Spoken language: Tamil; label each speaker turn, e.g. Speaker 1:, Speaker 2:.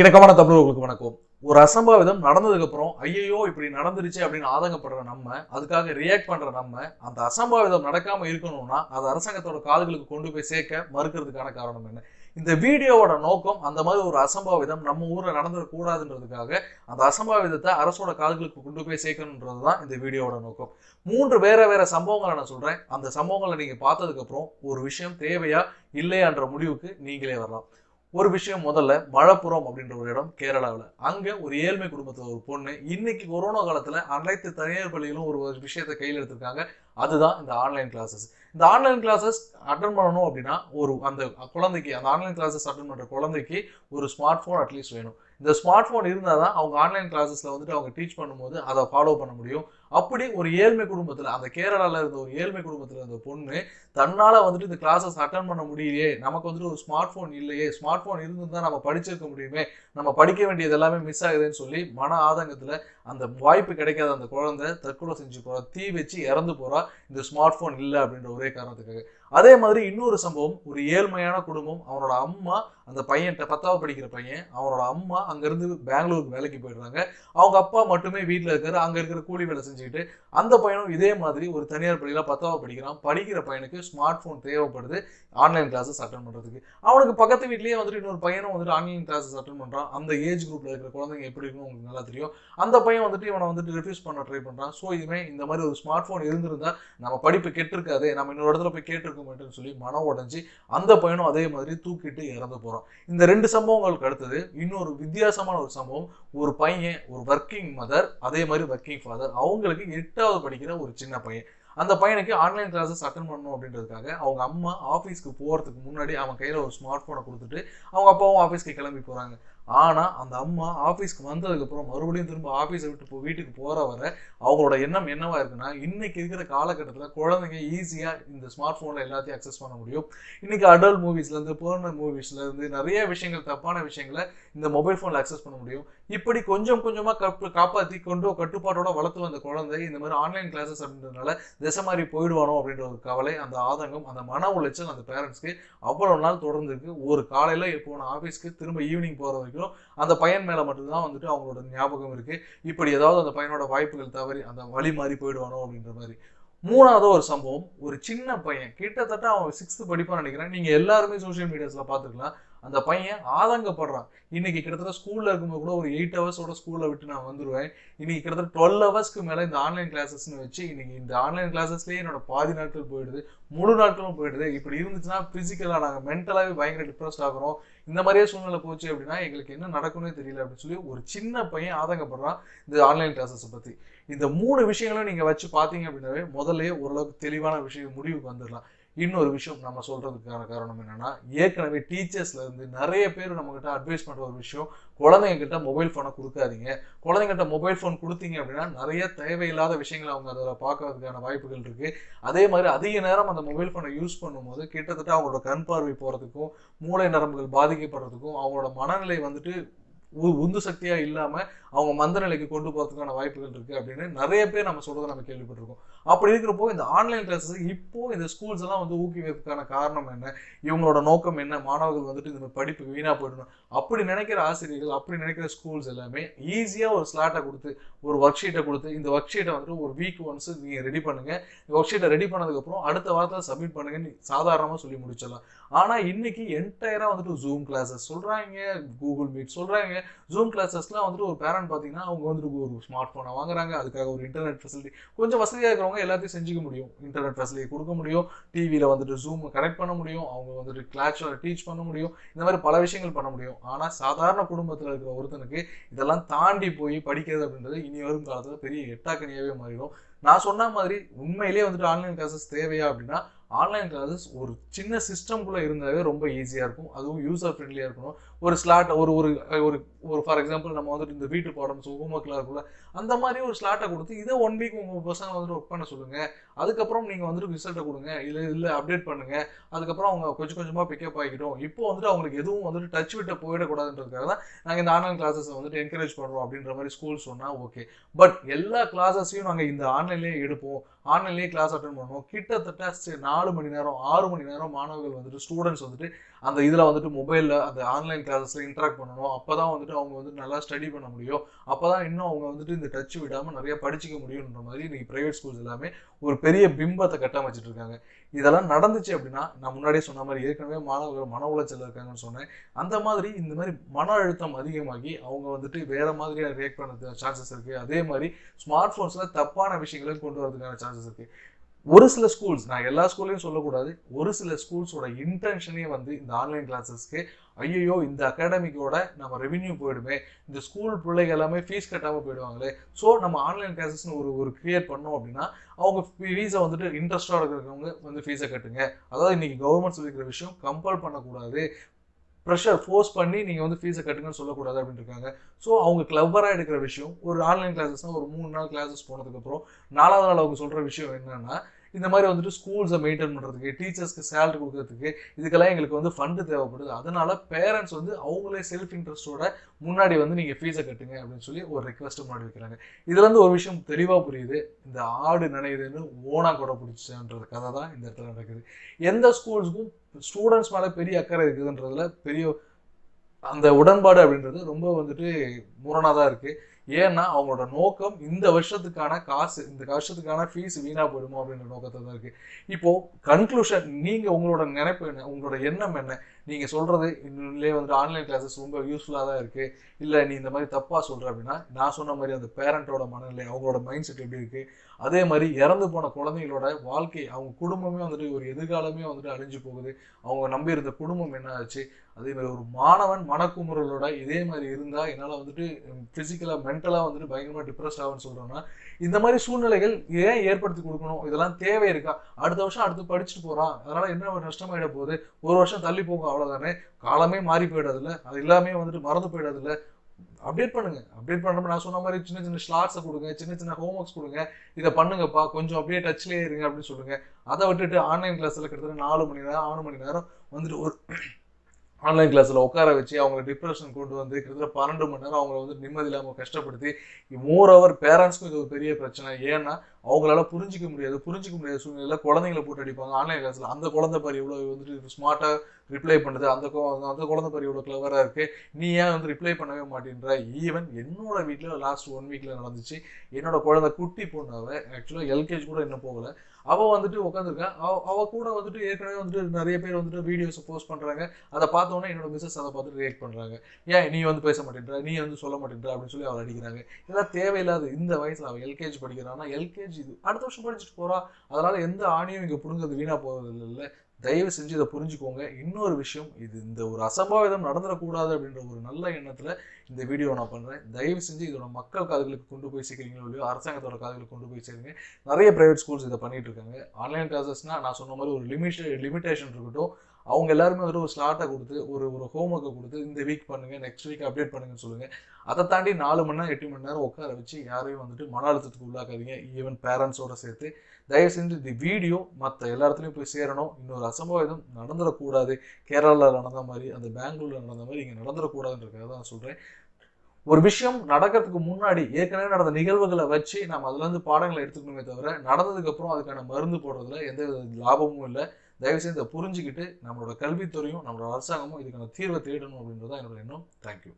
Speaker 1: இணக்கமான தமிழர்களுக்கு வணக்கம். ஒரு அசம்பாவிதம் நடந்ததுக்கு அப்புறம் ஐயோ இப்படி நடந்துருச்சு அப்படின்னு ஆதங்கப்படுற நம்ம அதுக்காக ரியாக்ட் பண்ற நம்ம அந்த அசம்பாவிதம் நடக்காம இருக்கணும்னா அது அரசாங்கத்தோட காதுகளுக்கு கொண்டு போய் சேர்க்க மறுக்கிறதுக்கான காரணம் என்ன? இந்த வீடியோவோட நோக்கம் அந்த மாதிரி ஒரு அசம்பாவிதம் நம்ம ஊர்ல நடந்துடக்கூடாதுன்றதுக்காக அந்த அசம்பாவிதத்தை அரசோட காதுகளுக்கு கொண்டு போய் சேர்க்கணுன்றது தான் இந்த வீடியோவோட நோக்கம். மூன்று வேற வேற சம்பவங்களை நான் சொல்றேன். அந்த சம்பவங்களை நீங்க பார்த்ததுக்கு அப்புறம் ஒரு விஷயம் தேவையா இல்லையான்ற முடிவுக்கு நீங்களே வரலாம். ஒரு விஷயம் முதல்ல மழப்புறம் அப்படின்ற ஒரு இடம் கேரளாவில். அங்கே ஒரு ஏழ்மை குடும்பத்தில் ஒரு பொண்ணு இன்னைக்கு கொரோனா காலத்தில் அனைத்து தனியார் பள்ளிகளும் ஒரு ஒரு விஷயத்தை கையில் எடுத்திருக்காங்க. அதுதான் இந்த ஆன்லைன் கிளாஸஸ் இந்த ஆன்லைன் கிளாஸஸ் அட்டன் பண்ணணும் அப்படின்னா ஒரு அந்த குழந்தைக்கு அந்த ஆன்லைன் கிளாஸஸ் அட்டன் பண்ணுற குழந்தைக்கு ஒரு ஸ்மார்ட் ஃபோன் அட்லீஸ்ட் வேணும். இந்த ஸ்மார்ட் ஃபோன் இருந்தால் தான் அவங்க ஆன்லைன் கிளாஸஸில் வந்துட்டு அவங்க டீச் பண்ணும்போது அதை ஃபாலோ பண்ண முடியும். அப்படி ஒரு ஏழ்மை குடும்பத்தில் அந்த கேரளாவில் இருந்த ஒரு ஏழ்மை குடும்பத்தில் இருந்த பொண்ணு தன்னால் வந்துட்டு இந்த கிளாஸஸ் அட்டன் பண்ண முடியலையே நமக்கு வந்துட்டு ஒரு ஸ்மார்ட் ஃபோன் இல்லையே ஸ்மார்ட் ஃபோன் இருந்திருந்தா நம்ம படிச்சிருக்க முடியுமே நம்ம படிக்க வேண்டியது எல்லாமே மிஸ் ஆகுதுன்னு சொல்லி மன ஆதங்கத்தில் அந்த வாய்ப்பு கிடைக்காத அந்த குழந்தை தற்கொலை செஞ்சு போகிறா தீ வச்சு இறந்து போகிறா இந்த ஸ்மார்ட் ஃபோன் இல்லை அப்படின்ற ஒரே காரணத்துக்காக. அதே மாதிரி இன்னொரு சம்பவம் ஒரு ஏழ்மையான குடும்பம் அவனோட அம்மா அந்த பையன்கிட்ட பத்தாவது படிக்கிற பையன் அவனோட அம்மா அங்கேருந்து பெங்களூருக்கு வேலைக்கு போயிடுறாங்க. அவங்க அப்பா மட்டுமே வீட்டில் இருக்காரு அங்கே இருக்கிற கூலி வேலை செஞ்சுக்கிட்டு அந்த பையனும் இதே மாதிரி ஒரு தனியார் பள்ளியில் பத்தாவது படிக்கிறான். படிக்கிற பையனுக்கு ஸ்மார்ட் ஃபோன் தேவைப்படுது ஆன்லைன் கிளாஸஸ் அட்டன் பண்ணுறதுக்கு அவனுக்கு பக்கத்து வீட்லேயே வந்துட்டு இன்னொரு பையனும் வந்துட்டு ஆன்லைன் கிளாஸஸ் அட்டன் பண்ணுறான் அந்த ஏஜ் குரூப்பில் இருக்கிற குழந்தைங்க எப்படி இருக்குன்னு உங்களுக்கு நல்லா தெரியும். அந்த பையன் வந்துட்டு இவனை வந்துட்டு ரிஃப்யூஸ் பண்ண ட்ரை பண்ணுறான் ஸோ இதுவுமே இந்த மாதிரி ஒரு ஸ்மார்ட் ஃபோன் இருந்திருந்தா நம்ம படிப்பு கெட்டிருக்காது நம்ம இன்னொரு இடத்துல போய் கேட்டிருக்க மாட்டேன்னு சொல்லி மனம் உடஞ்சி அந்த பையனும் அதே மாதிரி தூக்கிட்டு இறந்து போகிறான் இந்த ரெண்டு சம்பவங்களுக்கு அடுத்தது இன்னொரு வித்தியாசமான ஒரு சம்பவம். ஒரு பையன் ஒரு ஒர்க்கிங் மதர் அதே மாதிரி ஒர்க்கிங் ஃபாதர் அவங்களுக்கு எட்டாவது படிக்கிற ஒரு சின்ன பையன். அந்த பையனுக்கு ஆன்லைன் கிளாஸஸ் அட்டன் பண்ணணும் அப்படின்றதுக்காக அவங்க அம்மா ஆஃபீஸ்க்கு போகிறதுக்கு முன்னாடி அவன் கையில் ஒரு ஸ்மார்ட் ஃபோனை கொடுத்துட்டு அவங்க அப்பாவும் ஆஃபீஸ்க்கு கிளம்பி போகிறாங்க ஆனால் அந்த அம்மா ஆஃபீஸ்க்கு வந்ததுக்கப்புறம் மறுபடியும் திரும்ப ஆஃபீஸை விட்டு இப்போ வீட்டுக்கு போகிற வர அவங்களோட எண்ணம் என்னவாக இருக்குன்னா இன்றைக்கி இருக்கிற காலகட்டத்தில் குழந்தைங்க ஈஸியாக இந்த ஸ்மார்ட் ஃபோனில் எல்லாத்தையும் அக்சஸ் பண்ண முடியும். இன்றைக்கி அடல்ட் மூவிஸ்லேருந்து பேர்னல் மூவிஸ்லேருந்து நிறைய விஷயங்கள் தப்பான விஷயங்களை இந்த மொபைல் ஃபோனில் அக்சஸ் பண்ண முடியும். இப்படி கொஞ்சம் கொஞ்சமாக கப்பு காப்பாற்றி கொண்டு கட்டுப்பாட்டோட வளர்த்து வந்த குழந்தை இந்த மாதிரி ஆன்லைன் கிளாஸஸ் அப்படின்றதுனால திசை மாதிரி போயிடுவானோ அப்படின்ற ஒரு கவலை அந்த ஆதங்கம் அந்த மன உளைச்சல் அந்த பேரண்ட்ஸ்க்கு அவ்வளோ நாள் தொடர்ந்துருக்கு. ஒரு காலையில் போன ஆஃபீஸ்க்கு திரும்ப ஈவினிங் போகிற வரைக்கும் அந்த பையன் மேலே மட்டும்தான் வந்துட்டு அவங்களோட ஞாபகம் இருக்கு. இப்படி ஏதாவது அந்த பையனோட வாய்ப்புகள் தவறி அந்த வழி மாறி போயிடுவானோ அப்படின்ற மாதிரி. மூணாவது ஒரு சம்பவம் ஒரு சின்ன பையன். கிட்டத்தட்ட அவன் சிக்ஸ்த்து படிப்பான்னு நினைக்கிறேன். நீங்க எல்லாருமே சோஷியல் மீடியாஸ்ல பார்த்துக்கலாம் அந்த பையன் ஆதங்கப்படுறான். இன்னைக்கு கிட்டத்தட்ட ஸ்கூல்ல இருக்கும்போது கூட ஒரு எயிட் ஹவர்ஸோட ஸ்கூல்ல விட்டு நான் வந்துருவேன். இன்னைக்கு கிட்டத்தட்ட டுவெல் ஹவர்ஸ்க்கு மேல இந்த ஆன்லைன் கிளாஸஸ்னு வச்சு இன்னைக்கு இந்த ஆன்லைன் கிளாஸஸ்லயே என்னோட பாதி நாட்கள் போயிடுது. முழு நாட்களும் போயிடுது. இப்படி இருந்துச்சுன்னா பிசிக்கலா நாங்க மென்டலாவே பயங்கர டிப்ரெஸ்ட் ஆகிறோம். இந்த மாதிரியே சூழ்நிலை போச்சு அப்படின்னா எங்களுக்கு என்ன நடக்கும்னே தெரியல அப்படின்னு சொல்லி ஒரு சின்ன பையன் ஆதங்கப்படுறான் இந்த ஆன்லைன் கிளாஸஸை பத்தி. இந்த மூணு விஷயங்களும் நீங்க வச்சு பாத்தீங்க அப்படின்னாவே முதல்லயே ஓரளவுக்கு தெளிவான விஷயம் முடிவுக்கு வந்துடலாம். இன்னொரு விஷயம் நம்ம சொல்றதுக்கான காரணம் என்னன்னா ஏற்கனவே டீச்சர்ஸ்ல இருந்து நிறைய பேர் நம்ம கிட்ட அட்வைஸ் பண்ற ஒரு விஷயம் குழந்தைங்க கிட்ட மொபைல் ஃபோனை கொடுக்காதீங்க. குழந்தைங்கிட்ட மொபைல் ஃபோன் கொடுத்தீங்க அப்படின்னா நிறைய தேவையில்லாத விஷயங்களை அவங்க அதில் பார்க்கறதுக்கான வாய்ப்புகள் இருக்கு. அதே மாதிரி அதிக நேரம் அந்த மொபைல் ஃபோனை யூஸ் பண்ணும்போது கிட்டத்தட்ட அவங்களோட கண் பார்வை போறதுக்கும் மூளை நரம்புகள் பாதிக்கப்படுறதுக்கும் அவங்களோட மனநிலை வந்துட்டு உந்து சக்தியா இல்லாம அவங்க மந்த நிலைக்கு கொண்டு போறதுக்கான வாய்ப்புகள் இருக்கு அப்படின்னு நிறைய பேர் நம்ம சொல்றதை நம்ம கேள்விப்பட்டிருக்கோம். அப்படி இருக்கிறப்போ இந்த ஆன்லைன் கிளாஸஸ் இப்போ இந்த ஸ்கூல்ஸ் எல்லாம் வந்து ஊக்குவிப்பதுக்கான காரணம் என்ன? இவங்களோட நோக்கம் என்ன? மாணவர்கள் வந்துட்டு இந்த படிப்பு வீணா போயிடணும். அப்படி நினைக்கிற ஆசிரியர்கள் அப்படி நினைக்கிற ஸ்கூல்ஸ் எல்லாமே ஈஸியா ஒரு ஸ்லாட்டை கொடுத்து ஒரு ஒர்க் ஷீட்டை கொடுத்து இந்த ஒர்க் ஷீட்டை வந்துட்டு ஒரு வீக் ஒன்ஸ் நீங்க ரெடி பண்ணுங்க. இந்த ஒர்க் ஷீட்டை ரெடி பண்ணதுக்கப்புறம் அடுத்த வாரத்தில் சப்மிட் பண்ணுங்கன்னு சாதாரணமாக சொல்லி முடிச்சிடலாம். ஆனால் இன்னைக்கு என்டையராக வந்துட்டு ஜூம் கிளாஸஸ் சொல்கிறாங்க கூகுள் மீட் சொல்கிறாங்க ஜூம் கிளாஸஸ்லாம் வந்துட்டு ஒரு பேரண்ட் பார்த்தீங்கன்னா அவங்க வந்துட்டு ஒரு ஸ்மார்ட் ஃபோனை வாங்குறாங்க. அதுக்காக ஒரு இன்டர்நெட் ஃபெசிலிட்டி கொஞ்சம் வசதியாக இருக்கிறவங்க எல்லாத்தையும் செஞ்சுக்க முடியும். இன்டர்நெட் ஃபெசிலிட்டி கொடுக்க முடியும். டிவியில் வந்துட்டு ஜூம் கனெக்ட் பண்ண முடியும். அவங்க வந்துட்டு கிளாஸில் டீச் பண்ண முடியும். இந்த மாதிரி பல விஷயங்கள் பண்ண முடியும். ஆனால் சாதாரண குடும்பத்தில் இருக்கிற ஒருத்தனுக்கு இதெல்லாம் தாண்டி போய் படிக்கிறது அப்படின்றது இனி வரும் காலத்தில் பெரிய எட்டாக்கனியாகவே மாறிடும். நான் சொன்ன மாதிரி உண்மையிலேயே வந்துட்டு ஆன்லைன் கிளாஸஸ் தேவையா அப்படின்னா ஆன்லைன் கிளாஸஸ் ஒரு சின்ன சிஸ்டம்குள்ளே இருந்தாவே ரொம்ப ஈஸியாக இருக்கும். அதுவும் யூசர் ஃப்ரெண்ட்லியாக இருக்கணும். ஒரு ஸ்லாட் ஒரு ஒரு ஒரு ஒரு ஃபார் எக்ஸாம்பிள் நம்ம வந்துட்டு இந்த வீட்டு பாடம் ஹோம் ஒர்க்லாம் இருக்குல்ல அந்த மாதிரி ஒரு ஸ்லாட்டை கொடுத்து இதை ஒன் வீக் உங்கள் பசங்க வந்துட்டு ஒர்க் பண்ண சொல்லுங்கள் அதுக்கப்புறம் நீங்கள் வந்துட்டு ரிசல்ட்டை கொடுங்க. இல்லை இல்லை அப்டேட் பண்ணுங்கள் அதுக்கப்புறம் அவங்க கொஞ்சம் கொஞ்சமாக பிக்கப் ஆகிக்கிட்டோம் இப்போ வந்துட்டு அவங்களுக்கு எதுவும் வந்துட்டு டச் விட்ட போயிடக்கூடாதுன்றதுக்காக தான் நாங்கள் இந்த ஆன்லைன் கிளாஸஸ் வந்துட்டு என்கரேஜ் பண்ணுறோம் அப்படின்ற மாதிரி ஸ்கூல் சொன்னால் ஓகே பட் எல்லா கிளாஸஸையும் நாங்கள் இந்த ஆன்லைன்லேயே எடுப்போம். ஆன்லைன்லேயே கிளாஸ் அட்டன் பண்ணுவோம். கிட்டத்தட்ட சரி, நாலு மணி நேரம் ஆறு மணி நேரம் மாணவர்கள் வந்துட்டு ஸ்டூடெண்ட்ஸ் வந்துட்டு அந்த இதில் வந்துட்டு மொபைலில் அந்த ஆன்லைன் கிளாஸஸில் இன்ட்ராக்ட் பண்ணணும். அப்போ தான் வந்துட்டு அவங்க வந்துட்டு நல்லா ஸ்டடி பண்ண முடியும். அப்போ தான் இன்னும் அவங்க வந்துட்டு இந்த டச் விடாமல் நிறைய படிச்சுக்க முடியுன்ற மாதிரி இன்றைக்கி ப்ரைவேட் ஸ்கூல்ஸ் எல்லாமே ஒரு பெரிய பிம்பத்தை கட்டமைச்சிட்டு இருக்காங்க. இதெல்லாம் நடந்துச்சு அப்படின்னா நான் முன்னாடியே சொன்ன மாதிரி ஏற்கனவே மாணவர்கள் மன உளைச்சல் இருக்காங்கன்னு சொன்னேன். அந்த மாதிரி இந்த மாதிரி மன அழுத்தம் அதிகமாகி அவங்க வந்துட்டு வேற மாதிரியாக ரியாக்ட் பண்ண சான்சஸ் இருக்குது அதே மாதிரி ஸ்மார்ட் ஃபோன்ஸில் தப்பான விஷயங்களையும் கொண்டு வரதுக்கான சான்சஸ் இருக்குது ஒரு சில ஸ்கூல்ஸ் நான் எல்லா ஸ்கூல்லையும் சொல்லக்கூடாது ஒரு சில ஸ்கூல்ஸோட இன்டென்ஷனே வந்து இந்த ஆன்லைன் கிளாஸஸ்க்கு ஐயோ இந்த அகாடமிக்கோட நம்ம ரெவின்யூ போயிடுமே இந்த ஸ்கூல் பிள்ளைங்க எல்லாமே ஃபீஸ் கட்டாமல் போயிடுவாங்களே. ஸோ நம்ம ஆன்லைன் கிளாஸஸ்னு ஒரு ஒரு கிரியேட் பண்ணோம் அப்படின்னா அவங்க ஃபீஸை வந்துட்டு இன்ட்ரெஸ்டாக இருக்கிறவங்க வந்து ஃபீஸை கட்டுங்க. அதாவது இன்னைக்கு கவர்மெண்ட் சொல்லிக்கிற விஷயம் கம்பல் பண்ணக்கூடாது. ப்ரெஷர் ஃபோர்ஸ் பண்ணி நீங்கள் வந்து ஃபீஸை கட்டுங்கன்னு சொல்லக்கூடாது அப்படின்னு இருக்காங்க. ஸோ அவங்க கிளவராக எடுக்கிற விஷயம் ஒரு ஆன்லைன் கிளாஸஸ்னால் ஒரு மூணு நாள் கிளாஸஸ் போனதுக்கப்புறம் நாலாவது நாள் அவங்க சொல்கிற விஷயம் என்னென்னா இந்த மாதிரி வந்துட்டு ஸ்கூல்ஸை மெயின்டைன் பண்ணுறதுக்கு டீச்சர்ஸ்க்கு சேலரி கொடுக்கறதுக்கு இதுக்கெல்லாம் எங்களுக்கு வந்து ஃபண்டு தேவைப்படுது. அதனால பேரண்ட்ஸ் வந்து அவங்களே செல்ஃப் இன்ட்ரெஸ்ட்டோட முன்னாடி வந்து நீங்கள் ஃபீஸை கட்டுங்க அப்படின்னு சொல்லி ஒரு ரெக்வஸ்ட் முன்னாடி வைக்கிறாங்க. இதுலேருந்து ஒரு விஷயம் தெளிவாக புரியுது. இந்த ஆடு நினைவுதுன்னு ஓனா கூட பிடிச்சன்ற கதை தான் இந்த இடத்துல நடக்குது. எந்த ஸ்கூல்ஸுக்கும் ஸ்டூடெண்ட்ஸ் மேலே பெரிய அக்கறை இருக்குதுன்றதுல பெரிய அந்த உடன்பாடு அப்படின்றது ரொம்ப வந்துட்டு முரணாக தான் இருக்குது ஏன்னா அவங்களோட நோக்கம் இந்த வருஷத்துக்கான காசு இந்த வருஷத்துக்கான ஃபீஸ் வீணா போயிடுமோ அப்படின்ற நோக்கத்தை தான் இருக்கு. இப்போ கன்க்ளூஷன் நீங்க உங்களோட நினைப்பு என்ன? உங்களோட எண்ணம் என்ன? நீங்கள் சொல்கிறது இல்லை வந்துட்டு ஆன்லைன் கிளாஸஸ் ரொம்ப யூஸ்ஃபுல்லாக தான் இருக்குது இல்லை நீ இந்த மாதிரி தப்பாக சொல்கிற அப்படின்னா நான் சொன்ன மாதிரி அந்த பேரண்ட்டோட மனநிலை அவங்களோட மைண்ட் செட் எப்படி இருக்குது அதே மாதிரி இறந்து போன குழந்தைங்களோட வாழ்க்கை அவங்க குடும்பமே வந்துட்டு ஒரு எதிர்காலமே வந்துட்டு அழிஞ்சு போகுது. அவங்க நம்பி இருந்த குடும்பம் என்ன ஆச்சு? அதே மாதிரி ஒரு மாணவன் மனக்குமுறலோட இதே மாதிரி இருந்தால் என்னால் வந்துட்டு ஃபிசிக்கலாக மென்டலாக வந்துட்டு பயங்கரமாக டிப்ரெஸ் ஆகும்னு சொல்கிறோன்னா இந்த மாதிரி சூழ்நிலைகள் ஏன் ஏற்படுத்தி கொடுக்கணும்? இதெல்லாம் தேவை இருக்கா? அடுத்த வருஷம் அடுத்து படிச்சுட்டு போகிறான் அதனால் என்ன நஷ்டமாயிட போகுது? ஒரு வருஷம் தள்ளி போகும் அவ்வளோதானே காலமே மாறி போயிடாதுல்ல? அது எல்லாமே வந்துட்டு மறந்து போயிடாதுல்ல? அப்டேட் பண்ணுங்க. அப்டேட் பண்ணுறப்ப நான் சொன்ன மாதிரி சின்ன சின்ன ஸ்லாட்ஸை கொடுங்க சின்ன சின்ன ஹோம் ஒர்க்ஸ் கொடுங்க. இதை பண்ணுங்கப்பா. கொஞ்சம் அப்படியே டச்லேயே இருங்க அப்படின்னு சொல்லுங்க. அதை விட்டுட்டு ஆன்லைன் கிளாஸில் கிட்டத்தட்ட நாலு மணி நேரம் ஆறு மணி நேரம் வந்துட்டு ஒரு ஆன்லைன் கிளாஸில் உட்கார வச்சு அவங்களை டிப்ரெஷன் கொண்டு வந்து கிட்டத்தட்ட பன்னெண்டு மணி நேரம் அவங்கள வந்து நிம்மதி இல்லாமல் கஷ்டப்படுத்தி மோர் அவர் பேரண்ட்ஸ்க்கும் இது ஒரு பெரிய பிரச்சனை. ஏன்னா அவங்களால புரிஞ்சிக்க முடியாது. புரிஞ்சிக்க முடியாத சூழ்நிலையில் குழந்தைங்களை போட்டு அடிப்பாங்க. ஆன்லைன் கிளாஸில் அந்த குழந்தை பாரு இவ்வளோ வந்துட்டு ஸ்மார்ட்டாக ரிப்ளை பண்ணுது அந்த அந்த குழந்தை பாரு இவ்வளோ கிளவராக இருக்குது நீ ஏன் வந்து ரிப்ளை பண்ணவே மாட்டேன்ற ஈவன் என்னோட வீட்டில் லாஸ்ட் ஒன் வீக்கில் நடந்துச்சு. என்னோட குழந்தை குட்டி பொண்ணாவை ஆக்சுவலாக எல்கேஜி கூட இன்னும் போகலை. அவள் வந்துட்டு உட்காந்துருக்கான் அவ அவள் கூட வந்துட்டு ஏற்கனவே வந்துட்டு நிறைய பேர் வந்துட்டு வீடியோஸ் போஸ்ட் பண்ணுறாங்க அதை பார்த்தோன்னே என்னோட மிஸ்ஸஸ் அதை பார்த்துட்டு ரியாக்ட் பண்ணுறாங்க ஏன் நீ வந்து பேச மாட்டேன்ற நீ வந்து சொல்ல மாட்டேன்ற அப்படின்னு சொல்லி அவள் அடிக்கிறாங்க. இதெல்லாம் தேவையில்லாத இந்த வயசில் அவள் எல்கேஜி படிக்கிறான்னா எல்கேஜி இது. அடுத்த வருஷம் படிச்சுட்டு போகிறான் அதனால எந்த ஆணியும் இங்கே பிடுங்கிறது வீணாக போகிறது இல்லை தயவு செஞ்சு இதை புரிஞ்சுக்கோங்க. இன்னொரு விஷயம் இது இந்த ஒரு அசம்பாவிதம் நடந்துடக்கூடாது அப்படின்ற ஒரு நல்ல எண்ணத்தில் இந்த வீடியோ நான் பண்ணுறேன் தயவு செஞ்சு இதோட மக்கள் காதுகளுக்கு கொண்டு போய் சேர்க்குறீங்களோ இல்லையோ அரசாங்கத்தோட காதுகளுக்கு கொண்டு போய் சேருங்க. நிறைய ப்ரைவேட் ஸ்கூல்ஸ் இதை பண்ணிட்டு இருக்காங்க. ஆன்லைன் கிளாஸஸ்னால் நான் சொன்ன மாதிரி ஒரு லிமிட் லிமிடேஷன் இருக்கட்டும். அவங்க எல்லாருமே வந்து ஒரு ஸ்லாட்டை கொடுத்து ஒரு ஒரு ஹோம்ஒர்க்கை கொடுத்து இந்த வீக் பண்ணுங்க நெக்ஸ்ட் வீக் அப்டேட் பண்ணுங்கன்னு சொல்லுங்க. அதை தாண்டி நாலு மணி நேரம் எட்டு மணி நேரம் உட்கார வச்சு யாரையும் வந்துட்டு மன அழுத்தத்துக்கு உள்ளாக்காதீங்க ஈவன் பேரண்ட்ஸோட சேர்த்து. தயவு செஞ்சு இந்த வீடியோ மற்ற எல்லா இடத்துலையும் போய் சேரணும். இன்னொரு அசம்பாவிதம் நடந்துடக்கூடாது. கேரளாவில் நடந்த மாதிரி அந்த பெங்களூரில் நடந்த மாதிரி இங்கே நடந்துடக்கூடாதுன்றதுக்காக தான் சொல்கிறேன் ஒரு விஷயம் நடக்கிறதுக்கு முன்னாடி ஏற்கனவே நடந்த நிகழ்வுகளை வச்சு நம்ம அதுலேருந்து பாடங்களை எடுத்துக்கணுமே தவிர நடந்ததுக்கப்புறம் அதுக்கான மருந்து போடுறதுல எந்த லாபமும் இல்லை. தயவுசெய்து இதை புரிஞ்சுக்கிட்டு நம்மளோட கல்வித்துறையும் நம்மளோட அரசாங்கமும் இதுக்கான தீர்வை தேடணும் அப்படின்றது தான் என்னோட எண்ணம். தேங்க்யூ